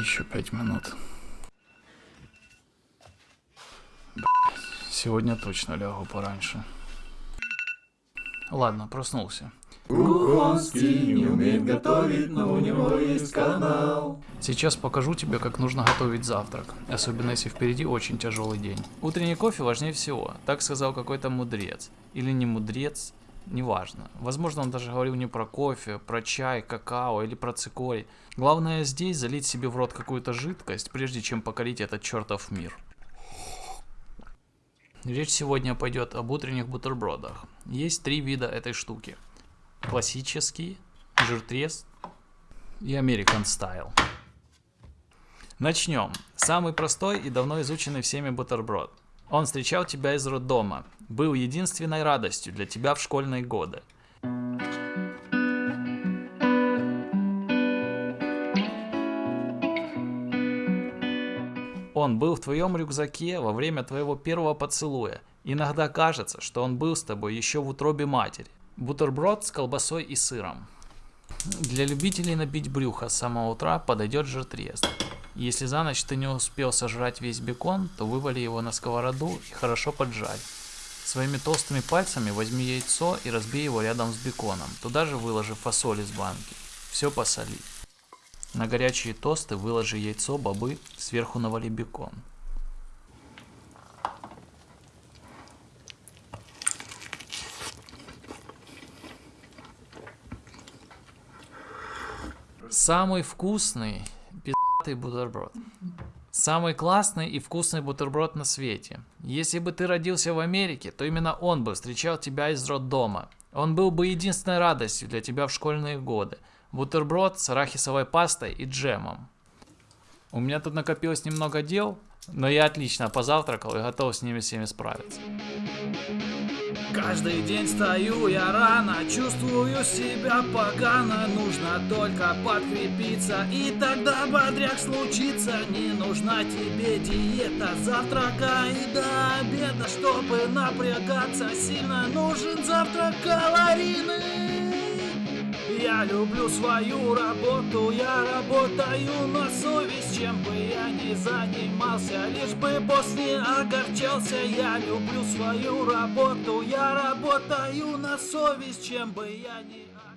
Еще пять минут. Сегодня точно лягу пораньше. Ладно, проснулся. Кухонский не умеет готовить, но у него есть канал. Сейчас покажу тебе, как нужно готовить завтрак, особенно если впереди очень тяжелый день. Утренний кофе важнее всего, так сказал какой-то мудрец. Или не мудрец, неважно. Возможно, он даже говорил не про кофе, про чай, какао или про цикорий. Главное здесь залить себе в рот какую-то жидкость, прежде чем покорить этот чертов мир. Речь сегодня пойдет об утренних бутербродах. Есть три вида этой штуки. Классический, жиртрез и American Style. Начнем. Самый простой и давно изученный всеми бутерброд. Он встречал тебя из роддома, был единственной радостью для тебя в школьные годы. Он был в твоем рюкзаке во время твоего первого поцелуя. Иногда кажется, что он был с тобой еще в утробе матери. Бутерброд с колбасой и сыром. Для любителей набить брюхо с самого утра подойдет жиртрез. Если за ночь ты не успел сожрать весь бекон, то вывали его на сковороду и хорошо поджарь. Своими толстыми пальцами возьми яйцо и разбей его рядом с беконом. Туда же выложи фасоль из банки. Все посоли. На горячие тосты выложи яйцо, бобы, сверху навали бекон. Самый вкусный пиздатый бутерброд. Самый классный и вкусный бутерброд на свете. Если бы ты родился в Америке, то именно он бы встречал тебя из роддома. Он был бы единственной радостью для тебя в школьные годы. Бутерброд с арахисовой пастой и джемом. У меня тут накопилось немного дел, но я отлично позавтракал и готов с ними всеми справиться. Каждый день стою я рано, чувствую себя погано. Нужно только подкрепиться, и тогда бодряк случится. Не нужна тебе диета завтрака и до обеда Чтобы напрягаться. Сильно, нужен завтрак калорийный я люблю свою работу, я работаю на совесть, чем бы я ни занимался, лишь бы босс не огорчался. Я люблю свою работу, я работаю на совесть, чем бы я ни...